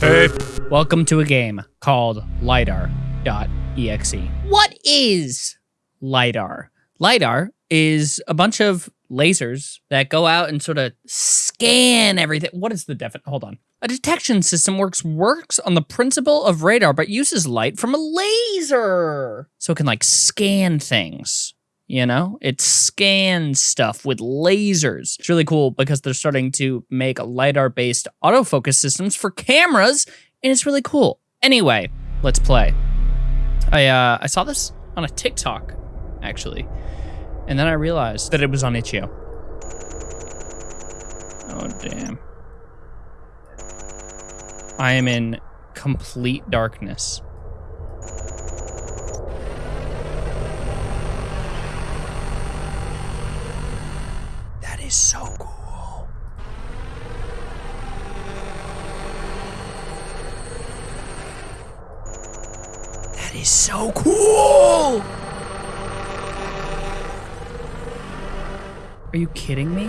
Hey. Welcome to a game called LiDAR.exe. What is LiDAR? LiDAR is a bunch of lasers that go out and sort of scan everything. What is the definition? Hold on. A detection system works works on the principle of radar, but uses light from a laser. So it can like scan things. You know, it scans stuff with lasers. It's really cool because they're starting to make LiDAR based autofocus systems for cameras, and it's really cool. Anyway, let's play. I uh, I saw this on a TikTok, actually, and then I realized that it was on itch.io. Oh damn! I am in complete darkness. That is so cool. That is so cool. Are you kidding me?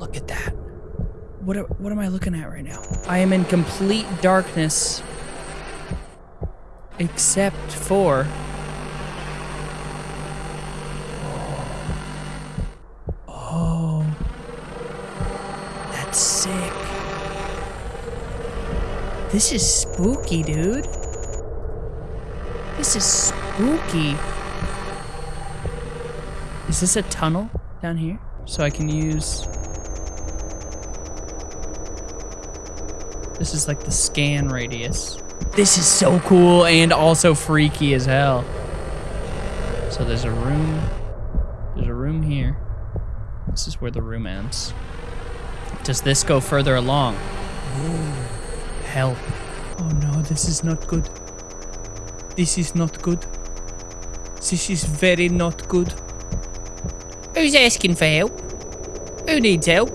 Look at that. What, what am I looking at right now? I am in complete darkness. Except for Oh. That's sick. This is spooky, dude. This is spooky. Is this a tunnel down here? So I can use... This is like the scan radius. This is so cool and also freaky as hell. So there's a room. There's a room here. This is where the room ends. Does this go further along? Help. Oh no, this is not good. This is not good. This is very not good. Who's asking for help? Who needs help?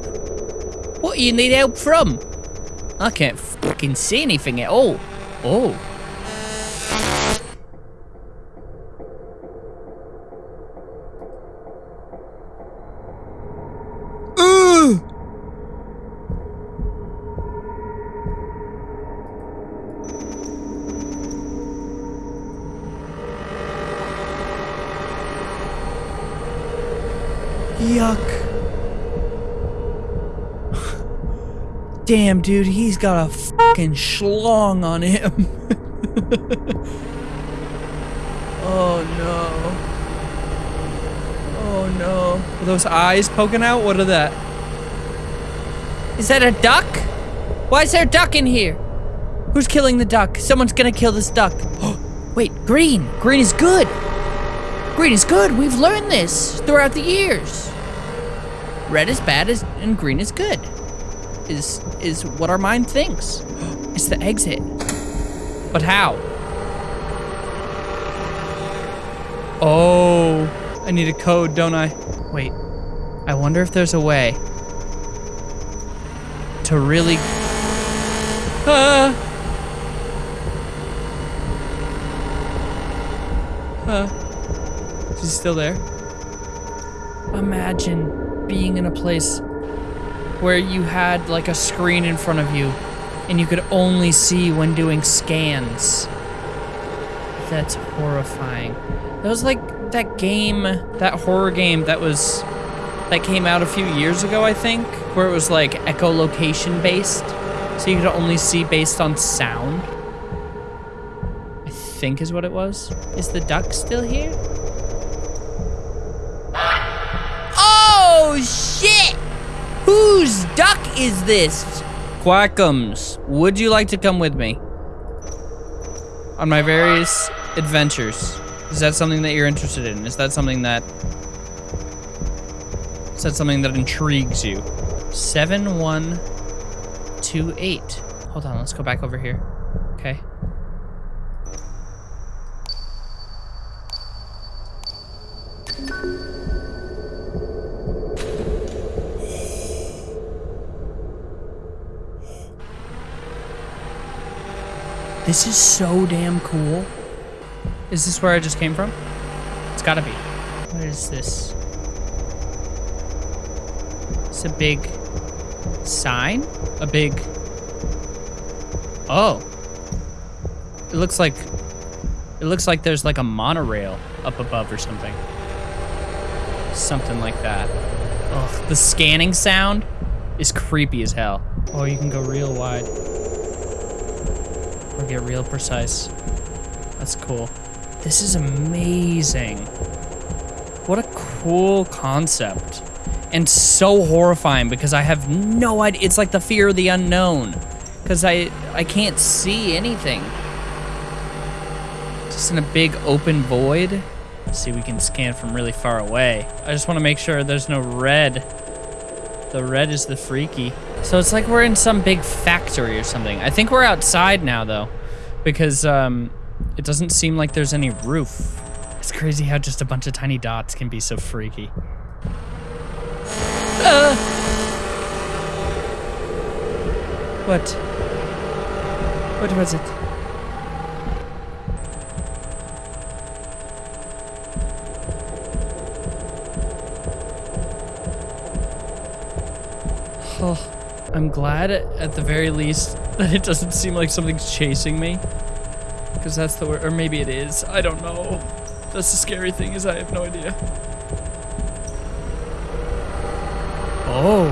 What do you need help from? I can't fucking see anything at all. Oh. Damn, dude, he's got a fucking schlong on him. oh no. Oh no. Are those eyes poking out? What are that? Is that a duck? Why is there a duck in here? Who's killing the duck? Someone's gonna kill this duck. Wait, green. Green is good. Green is good. We've learned this throughout the years. Red is bad is, and green is good. Is is what our mind thinks. It's the exit. But how? Oh, I need a code, don't I? Wait. I wonder if there's a way to really Ah. Uh, is he still there? Imagine being in a place where you had like a screen in front of you and you could only see when doing scans. That's horrifying. That was like that game, that horror game that was that came out a few years ago, I think, where it was like echolocation based. So you could only see based on sound. I think is what it was. Is the duck still here? Oh shit! Whose duck is this? Quackums, would you like to come with me? On my various adventures. Is that something that you're interested in? Is that something that... Is that something that intrigues you? 7128. Hold on, let's go back over here. This is so damn cool. Is this where I just came from? It's gotta be. What is this? It's a big sign? A big. Oh. It looks like. It looks like there's like a monorail up above or something. Something like that. Oh, the scanning sound is creepy as hell. Oh, you can go real wide. Get real precise. That's cool. This is amazing. What a cool concept. And so horrifying because I have no idea. It's like the fear of the unknown. Because I, I can't see anything. Just in a big open void. Let's see, we can scan from really far away. I just want to make sure there's no red. The red is the freaky. So it's like we're in some big factory or something. I think we're outside now, though. Because, um, it doesn't seem like there's any roof. It's crazy how just a bunch of tiny dots can be so freaky. Uh. What? What was it? Oh, I'm glad at the very least that it doesn't seem like something's chasing me. Because that's the word, or maybe it is. I don't know. That's the scary thing is I have no idea. Oh.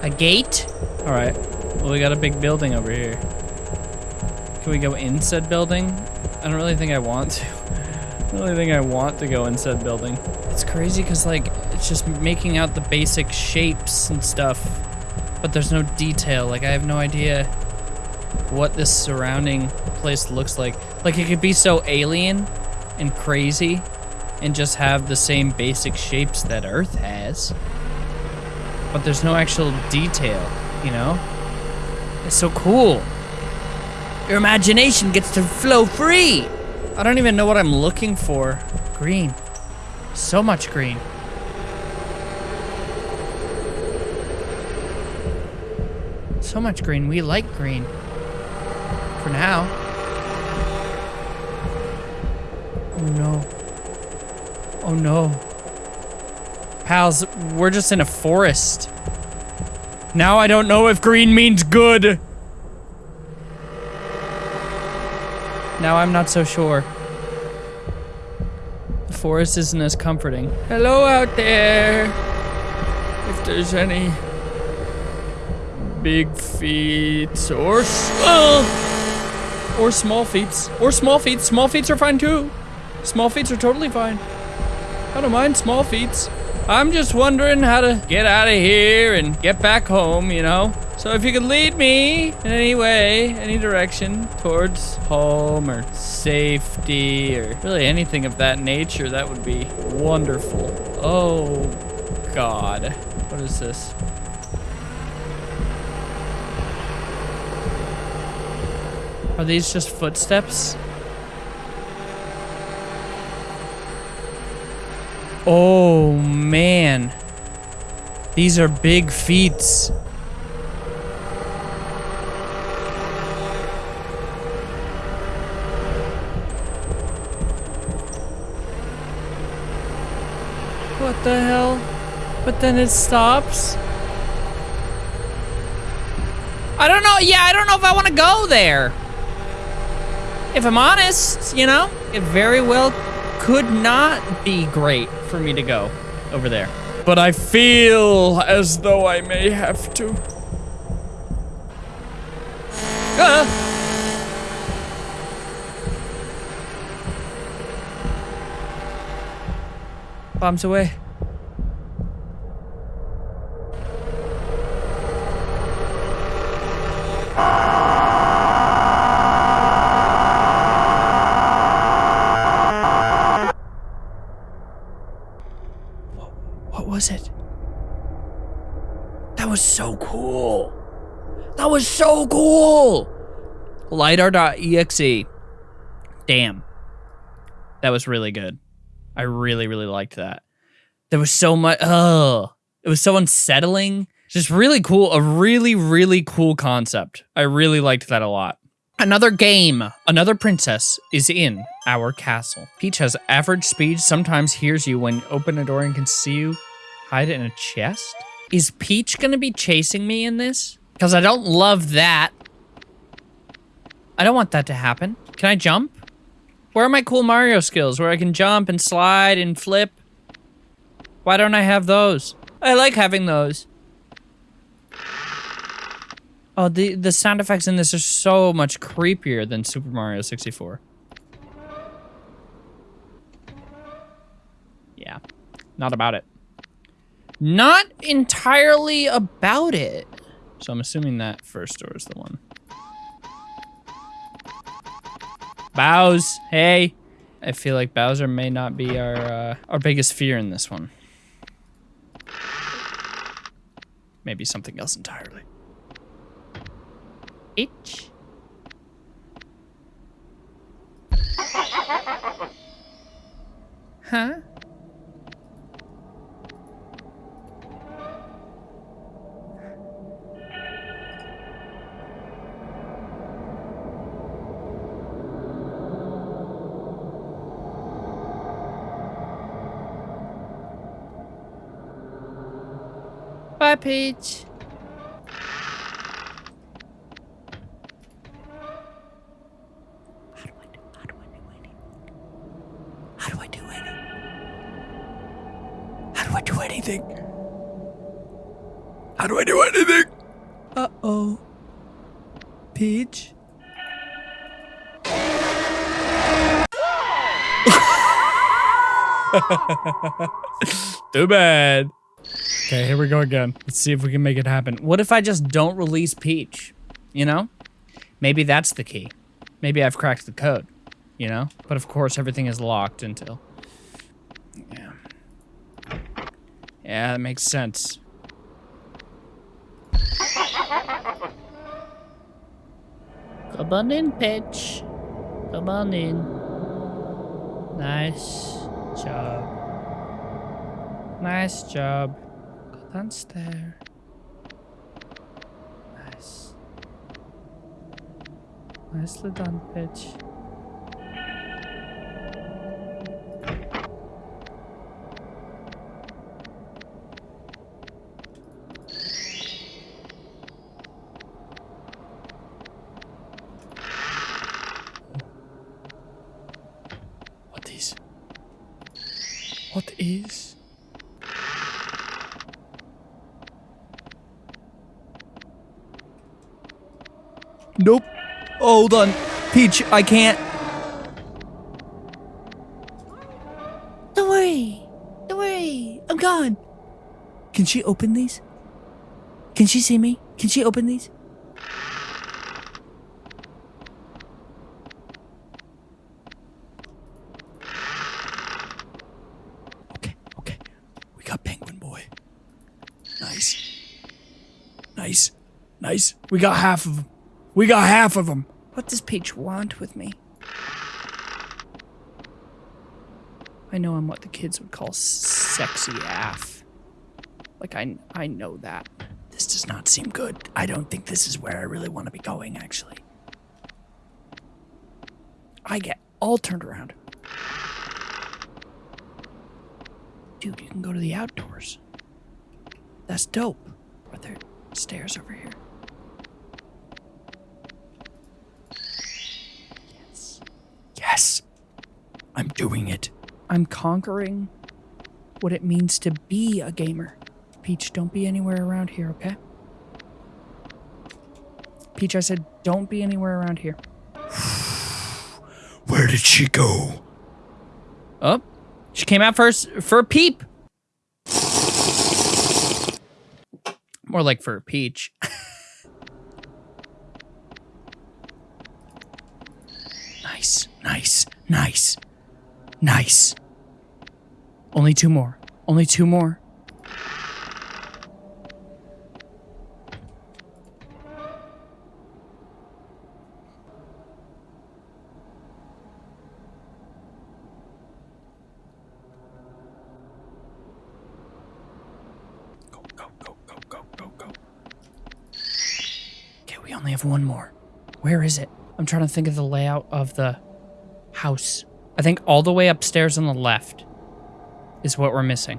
A gate? All right. Well, we got a big building over here. Can we go in said building? I don't really think I want to. I don't really think I want to go in said building. It's crazy because, like, it's just making out the basic shapes and stuff. But there's no detail. Like, I have no idea what this surrounding place looks like. Like, it could be so alien and crazy and just have the same basic shapes that Earth has. But there's no actual detail, you know? It's so cool. Your imagination gets to flow free. I don't even know what I'm looking for. Green. So much green. So much green. We like green. For now. Oh no. Oh no. Pals, we're just in a forest. Now I don't know if green means good. Now I'm not so sure. The forest isn't as comforting. Hello out there. If there's any big feet or uh, or small feet or small feet. Small feet are fine too. Small feet are totally fine. I don't mind small feet. I'm just wondering how to get out of here and get back home, you know? So if you could lead me in any way, any direction towards home or safety or really anything of that nature, that would be wonderful. Oh, God. What is this? Are these just footsteps? Oh, man. These are big feats. What the hell? But then it stops? I don't know. Yeah, I don't know if I want to go there. If I'm honest, you know, it very well could not be great for me to go over there. But I feel as though I may have to. Ah! Bombs away. What was it? That was so cool. That was so cool. LiDAR.exe. Damn. That was really good. I really, really liked that. There was so much. Oh, it was so unsettling. Just really cool. A really, really cool concept. I really liked that a lot. Another game. Another princess is in our castle. Peach has average speed, sometimes hears you when open a door and can see you Hide in a chest? Is Peach gonna be chasing me in this? Because I don't love that. I don't want that to happen. Can I jump? Where are my cool Mario skills where I can jump and slide and flip? Why don't I have those? I like having those. Oh, the, the sound effects in this are so much creepier than Super Mario 64. Yeah, not about it. Not entirely about it. So I'm assuming that first door is the one. Bows, hey. I feel like Bowser may not be our uh, our biggest fear in this one. Maybe something else entirely. Itch. Huh? Bye, Peach. How do I do? How do I do anything? How do I do anything? How do I do anything? How do I do anything? Uh oh. Peach. Too bad. Okay, here we go again. Let's see if we can make it happen. What if I just don't release Peach? You know? Maybe that's the key. Maybe I've cracked the code. You know? But of course, everything is locked until... Yeah. Yeah, that makes sense. Come on in, Peach. Come on in. Nice job. Nice job. Go downstairs. Nice. Nicely done, Peach. What is? What is? Nope. Hold on. Peach, I can't. Don't worry. Don't worry. I'm gone. Can she open these? Can she see me? Can she open these? Okay, okay. We got Penguin Boy. Nice. Nice. Nice. We got half of them. We got half of them. What does Peach want with me? I know I'm what the kids would call sexy AF. Like, I, I know that. This does not seem good. I don't think this is where I really want to be going, actually. I get all turned around. Dude, you can go to the outdoors. That's dope. Are there stairs over here? I'm doing it. I'm conquering what it means to be a gamer. Peach, don't be anywhere around here, okay? Peach, I said don't be anywhere around here. Where did she go? Oh, she came out first for a peep. More like for a peach. nice, nice, nice, nice. Only two more. Only two more. Go, go, go, go, go, go, go. Okay, we only have one more. Where is it? I'm trying to think of the layout of the house. I think all the way upstairs on the left is what we're missing.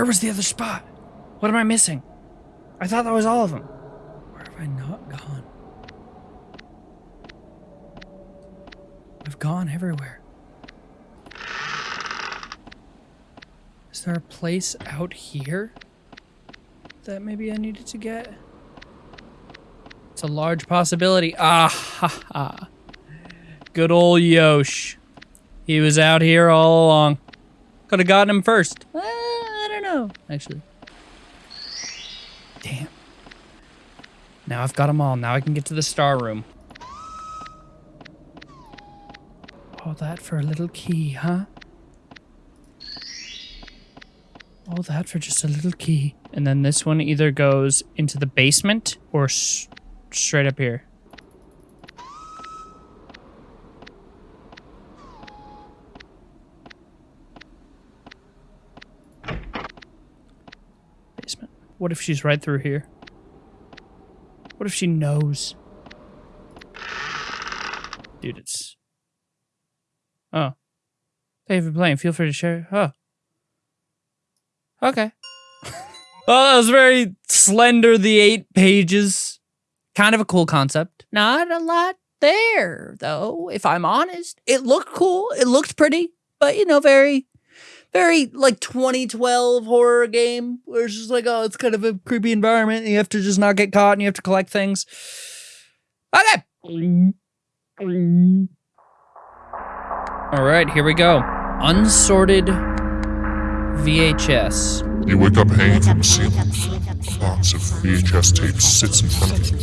Where was the other spot? What am I missing? I thought that was all of them. Where have I not gone? I've gone everywhere. Is there a place out here that maybe I needed to get? It's a large possibility. Ah ha ha. Good old Yosh. He was out here all along. Could have gotten him first. Uh, I don't know, actually. Damn. Now I've got them all. Now I can get to the star room. All that for a little key, huh? All that for just a little key. And then this one either goes into the basement or straight up here. Basement. What if she's right through here? What if she knows? Dude, it's... Oh. Thank you for playing. Feel free to share. Oh. Okay. well, that was very slender, the eight pages. Kind of a cool concept. Not a lot there, though, if I'm honest. It looked cool. It looked pretty, but, you know, very, very like 2012 horror game where it's just like, oh, it's kind of a creepy environment and you have to just not get caught and you have to collect things. Okay. All right, here we go. Unsorted VHS. You wake up hanging from the ceiling. A box of VHS tapes sits in front of you.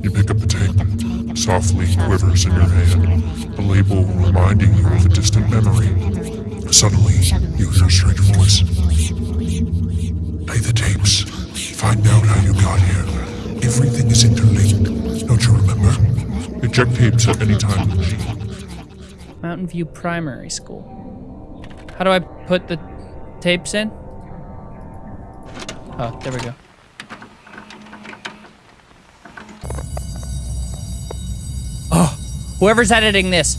You pick up the tape. Softly quivers in your hand. A label reminding you of a distant memory. Suddenly, you hear a strange voice. Play the tapes. Find out how you got here. Everything is interlinked. Don't you remember? Eject tapes at any time. Mountain View Primary School. How do I put the tapes in? Oh, there we go. Oh, whoever's editing this,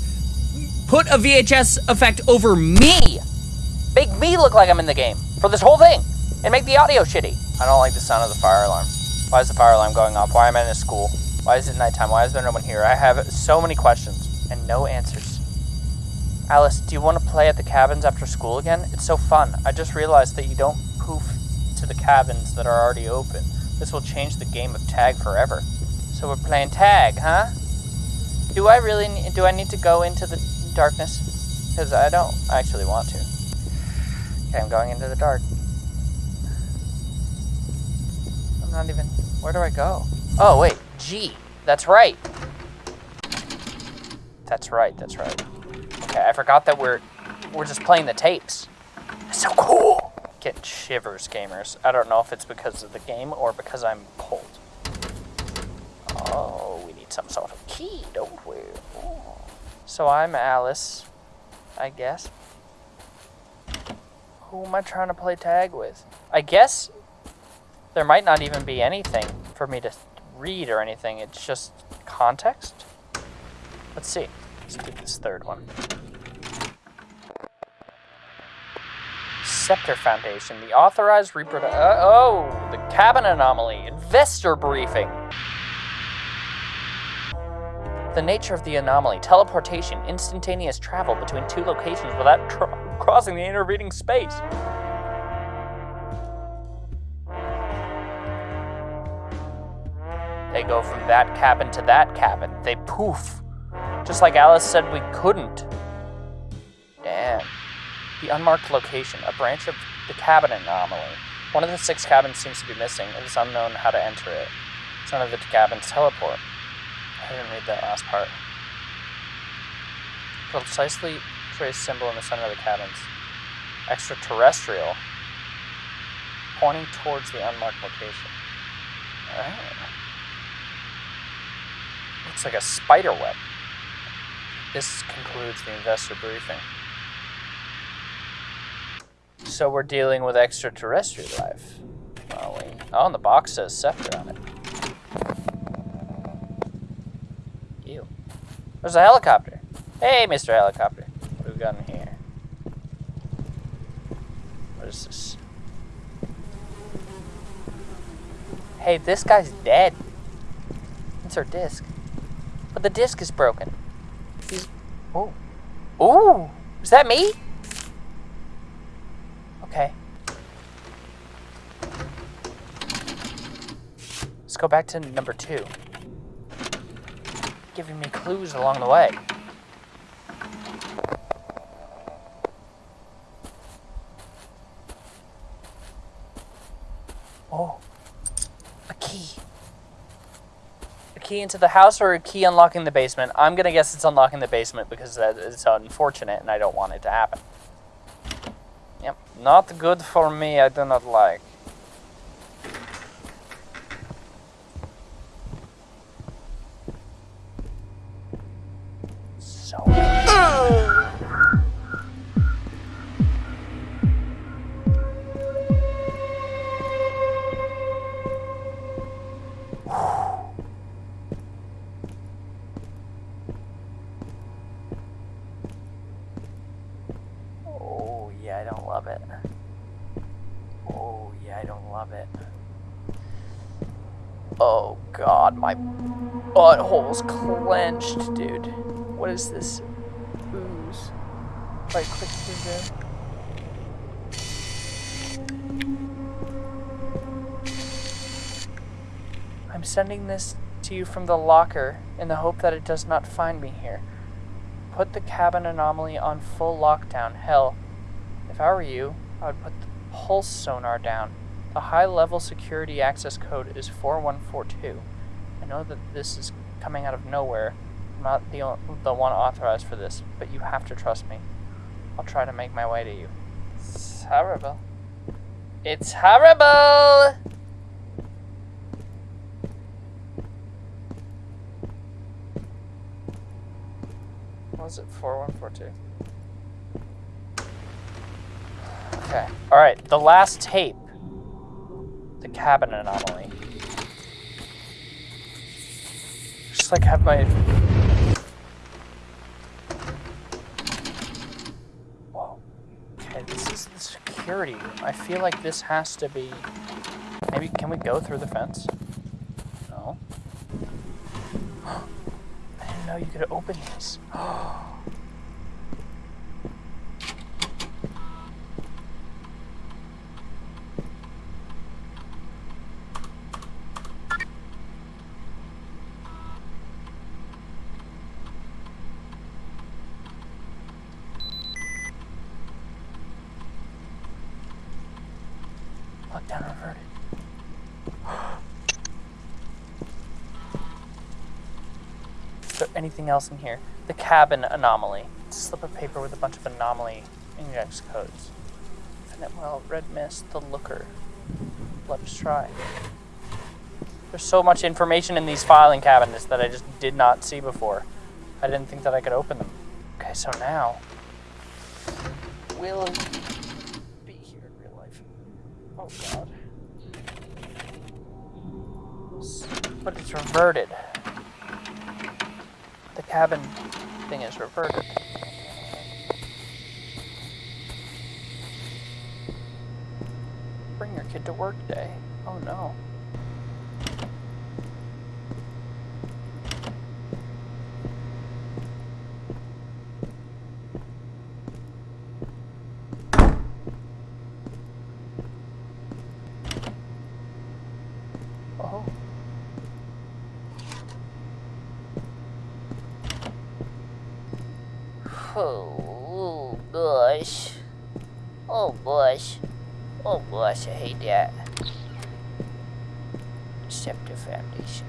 put a VHS effect over me. Make me look like I'm in the game for this whole thing and make the audio shitty. I don't like the sound of the fire alarm. Why is the fire alarm going off? Why am I in a school? Why is it nighttime? Why is there no one here? I have so many questions and no answers. Alice, do you want to play at the cabins after school again? It's so fun. I just realized that you don't poof to the cabins that are already open. This will change the game of tag forever. So we're playing tag, huh? Do I really do I need to go into the darkness? Because I don't actually want to. Okay, I'm going into the dark. I'm not even, where do I go? Oh, wait, G. That's right. That's right, that's right. Okay, I forgot that we're we're just playing the tapes. It's so cool. Getting shivers, gamers. I don't know if it's because of the game or because I'm cold. Oh, we need some sort of key, don't we? So I'm Alice, I guess. Who am I trying to play tag with? I guess there might not even be anything for me to read or anything. It's just context. Let's see. Let's do this third one. Scepter Foundation, the authorized reproduction. Uh, oh, the cabin anomaly, investor briefing. The nature of the anomaly, teleportation, instantaneous travel between two locations without crossing the intervening space. They go from that cabin to that cabin. They poof. Just like Alice said we couldn't. Damn. The unmarked location, a branch of the cabin anomaly. One of the six cabins seems to be missing. It is unknown how to enter it. It's None of the cabins teleport. I didn't read that last part. Precisely trace symbol in the center of the cabins. Extraterrestrial. Pointing towards the unmarked location. Oh. Looks like a spider web. This concludes the investor briefing. So we're dealing with extraterrestrial life. Oh, and the box says Scepter on it. Ew. There's a helicopter. Hey, Mr. Helicopter. What have we got in here? What is this? Hey, this guy's dead. It's our disc. But the disc is broken. He's... Oh. Ooh! Is that me? Okay. Let's go back to number two. Giving me clues along the way. Oh, a key. A key into the house or a key unlocking the basement? I'm gonna guess it's unlocking the basement because that is unfortunate and I don't want it to happen. Yep, not good for me, I do not like. So. Oh, yeah, I don't love it. Oh, yeah, I don't love it. Oh, God, my butthole's clenched, dude. What is this ooze? I click. I'm sending this to you from the locker in the hope that it does not find me here. Put the cabin anomaly on full lockdown. Hell, if I were you, I would put the pulse sonar down. The high level security access code is 4142. I know that this is coming out of nowhere. Not the, the one authorized for this, but you have to trust me. I'll try to make my way to you. It's horrible. It's horrible! What was it? 4142. Okay. Alright, the last tape. The cabin anomaly. Just like have my. Whoa. Okay, this is security. I feel like this has to be. Maybe can we go through the fence? No. I didn't know you could open oh. Is there anything else in here? The cabin anomaly. It's a slip of paper with a bunch of anomaly index codes. Infinite well, red mist, the looker. Let's try. There's so much information in these filing cabinets that I just did not see before. I didn't think that I could open them. Okay, so now will be here in real life. Oh god. S- But it's reverted. The cabin thing is reverted. Bring your kid to work day. Oh no. Oh. Oh, gosh. Oh, gosh. Oh, gosh, I hate that. Scepter Foundation.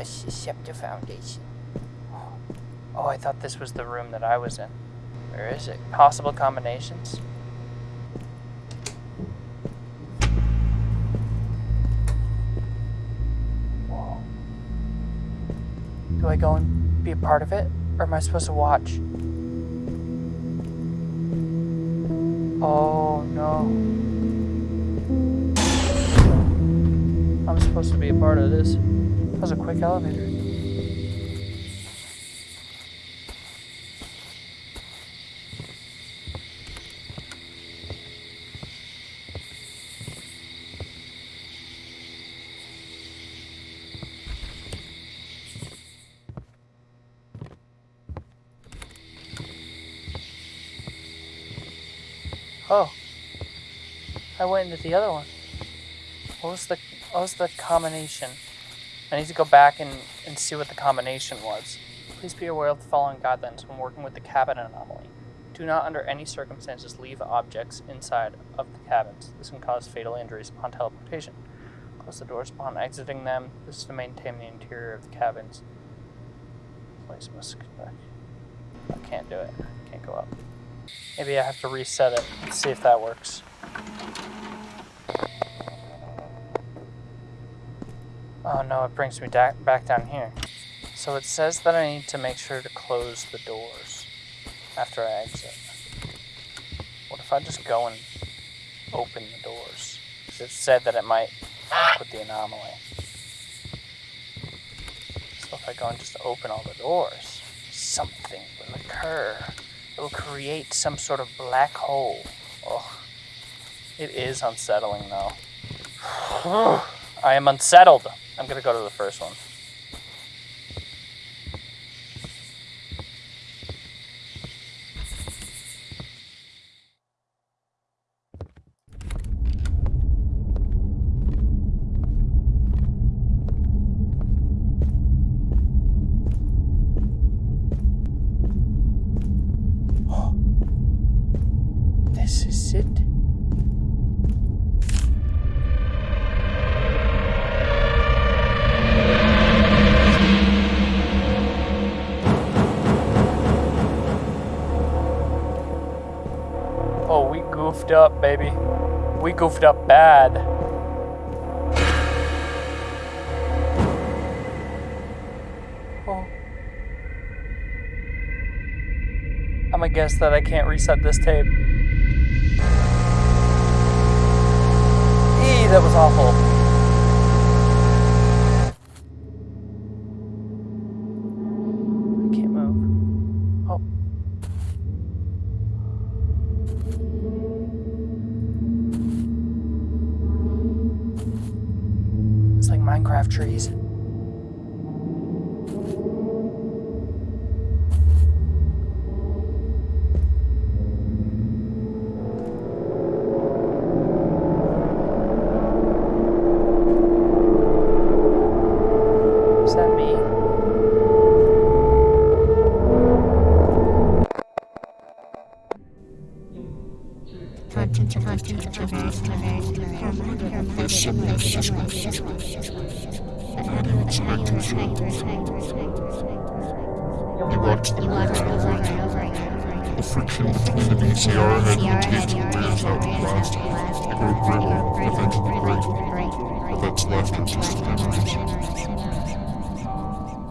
The Scepter Foundation. Oh, I thought this was the room that I was in. Where is it? Possible combinations? Do I go and be a part of it? Or am I supposed to watch? Oh no. I'm supposed to be a part of this. That was a quick elevator. Oh, I went into the other one. What was the what was the combination? I need to go back and, and see what the combination was. Please be aware of the following guidelines when working with the cabin anomaly. Do not under any circumstances leave objects inside of the cabins. This can cause fatal injuries upon teleportation. Close the doors upon exiting them. This is to maintain the interior of the cabins. Place must. I can't do it. Can't go up. Maybe I have to reset it see if that works. Oh no, it brings me back down here. So it says that I need to make sure to close the doors after I exit. What if I just go and open the doors? 'Cause it said that it might with the anomaly. So if I go and just open all the doors, something will occur. It will create some sort of black hole. Oh, it is unsettling though. I am unsettled. I'm gonna go to the first one. That I can't reset this tape. Eee, that was awful. I can't move. Oh. It's like Minecraft trees. Again. The friction between the VCR head and the tape out at last. They grow brittle, eventually break. But that's left are just memories.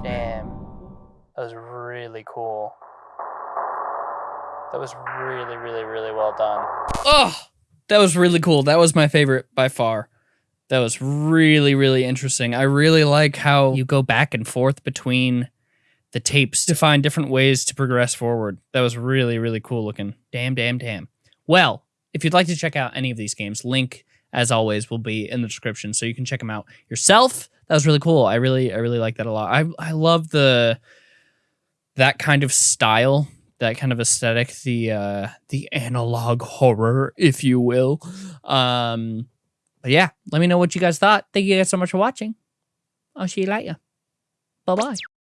Damn. That was really cool. That was really, really, really well done. Oh, that was really cool. That was my favorite by far. That was really, really interesting. I really like how you go back and forth between the tapes to find different ways to progress forward. That was really, really cool looking. Damn, damn, damn. Well, if you'd like to check out any of these games, link as always will be in the description so you can check them out yourself. That was really cool. I really, I really like that a lot. I, I love the that kind of style, that kind of aesthetic, the uh, the analog horror, if you will. Um, but yeah, let me know what you guys thought. Thank you guys so much for watching. I'll see you later. Bye bye.